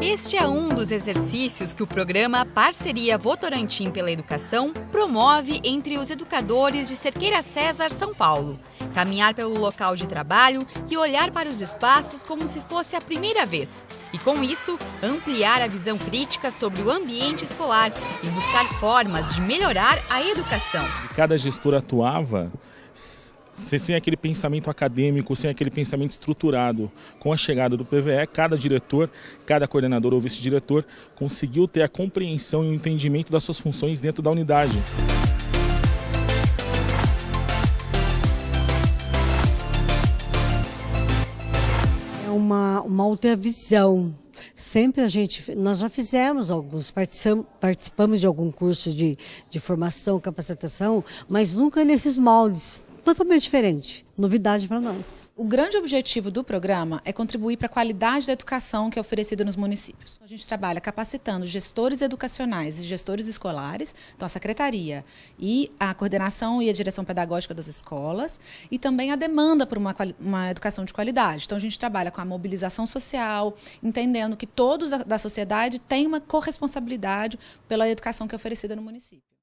Este é um dos exercícios que o programa Parceria Votorantim pela Educação promove entre os educadores de Cerqueira César, São Paulo. Caminhar pelo local de trabalho e olhar para os espaços como se fosse a primeira vez. E com isso, ampliar a visão crítica sobre o ambiente escolar e buscar formas de melhorar a educação. Cada gestor atuava sem aquele pensamento acadêmico, sem aquele pensamento estruturado. Com a chegada do PVE, cada diretor, cada coordenador ou vice-diretor conseguiu ter a compreensão e o entendimento das suas funções dentro da unidade. É uma, uma outra visão sempre a gente, nós já fizemos alguns, participamos de algum curso de, de formação, capacitação, mas nunca nesses moldes, totalmente diferente. Novidade para nós. O grande objetivo do programa é contribuir para a qualidade da educação que é oferecida nos municípios. A gente trabalha capacitando gestores educacionais e gestores escolares, então a secretaria e a coordenação e a direção pedagógica das escolas, e também a demanda por uma, uma educação de qualidade. Então a gente trabalha com a mobilização social, entendendo que todos da, da sociedade têm uma corresponsabilidade pela educação que é oferecida no município.